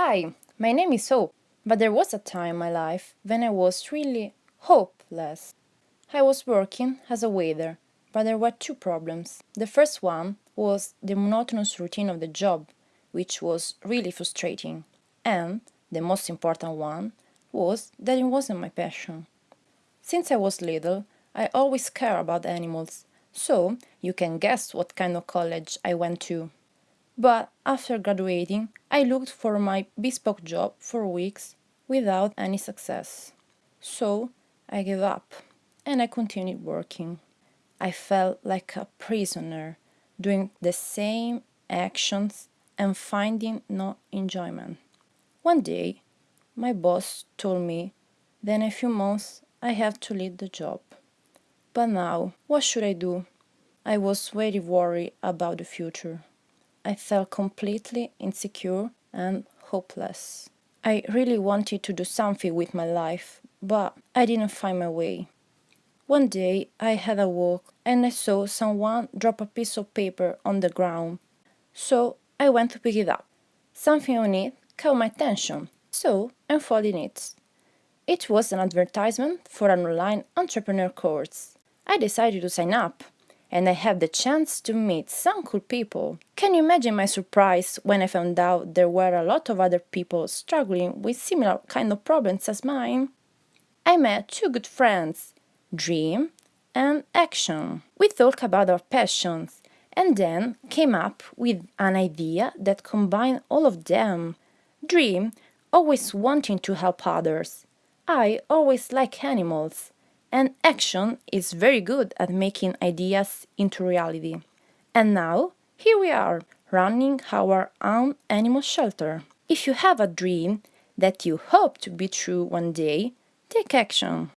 Hi, my name is Hope, but there was a time in my life when I was really hopeless. I was working as a waiter, but there were two problems. The first one was the monotonous routine of the job, which was really frustrating, and the most important one was that it wasn't my passion. Since I was little, I always cared about animals, so you can guess what kind of college I went to. But after graduating, I looked for my bespoke job for weeks without any success. So I gave up and I continued working. I felt like a prisoner, doing the same actions and finding no enjoyment. One day, my boss told me that in a few months I have to leave the job. But now, what should I do? I was very worried about the future. I felt completely insecure and hopeless. I really wanted to do something with my life, but I didn't find my way. One day I had a walk and I saw someone drop a piece of paper on the ground. So I went to pick it up. Something on it caught my attention, so I unfolded it. It was an advertisement for an online entrepreneur course. I decided to sign up and I had the chance to meet some cool people. Can you imagine my surprise when I found out there were a lot of other people struggling with similar kind of problems as mine? I met two good friends, Dream and Action. We talked about our passions and then came up with an idea that combined all of them. Dream, always wanting to help others. I always like animals and action is very good at making ideas into reality. And now, here we are, running our own animal shelter. If you have a dream that you hope to be true one day, take action.